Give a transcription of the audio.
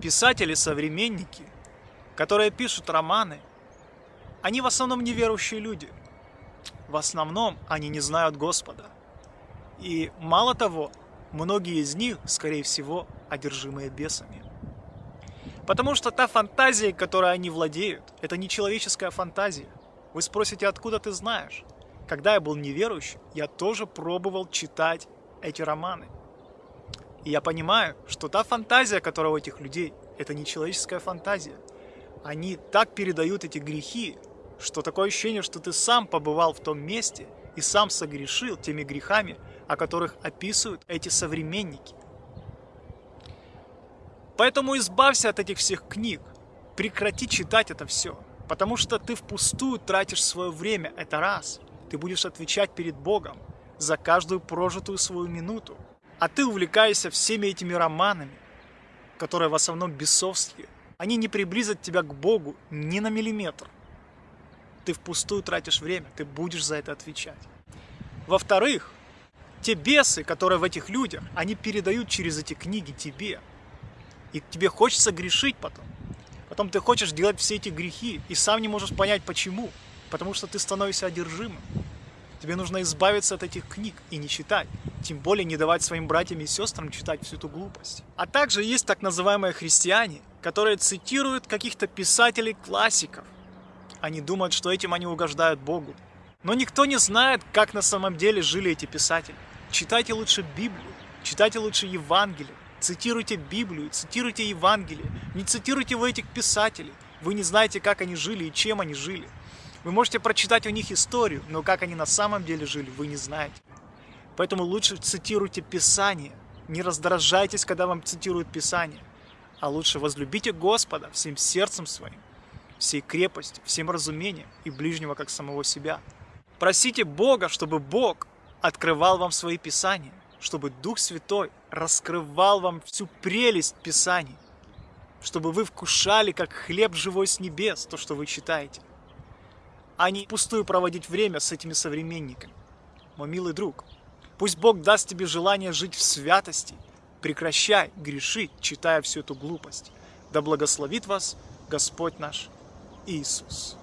Писатели-современники, которые пишут романы, они в основном неверующие люди. В основном они не знают Господа. И мало того, многие из них, скорее всего, одержимые бесами. Потому что та фантазия, которой они владеют, это не человеческая фантазия. Вы спросите, откуда ты знаешь? Когда я был неверующим, я тоже пробовал читать эти романы. И я понимаю, что та фантазия, которая у этих людей, это не человеческая фантазия. Они так передают эти грехи, что такое ощущение, что ты сам побывал в том месте и сам согрешил теми грехами, о которых описывают эти современники. Поэтому избавься от этих всех книг, прекрати читать это все, потому что ты впустую тратишь свое время, это раз. Ты будешь отвечать перед Богом за каждую прожитую свою минуту. А ты увлекаешься всеми этими романами, которые в основном бесовские. Они не приблизят тебя к Богу ни на миллиметр. Ты впустую тратишь время, ты будешь за это отвечать. Во-вторых, те бесы, которые в этих людях, они передают через эти книги тебе. И тебе хочется грешить потом. Потом ты хочешь делать все эти грехи и сам не можешь понять почему. Потому что ты становишься одержимым. Тебе нужно избавиться от этих книг и не читать. Тем более не давать своим братьям и сестрам читать всю эту глупость. А также есть так называемые христиане, которые цитируют каких-то писателей-классиков. Они думают, что этим они угождают Богу. Но никто не знает, как на самом деле жили эти писатели. Читайте лучше Библию, читайте лучше Евангелие, цитируйте Библию, цитируйте Евангелие. Не цитируйте вы этих писателей. Вы не знаете, как они жили и чем они жили. Вы можете прочитать у них историю, но как они на самом деле жили, вы не знаете. Поэтому лучше цитируйте Писание. Не раздражайтесь, когда вам цитируют Писание. А лучше возлюбите Господа всем сердцем своим, всей крепостью, всем разумением и ближнего как самого себя. Просите Бога, чтобы Бог открывал вам свои Писания, чтобы Дух Святой раскрывал вам всю прелесть Писаний, чтобы вы вкушали, как хлеб живой с небес, то, что вы читаете, а не пустую проводить время с этими современниками. Мой милый друг, пусть Бог даст тебе желание жить в святости, прекращай грешить, читая всю эту глупость. Да благословит вас Господь наш Иисус.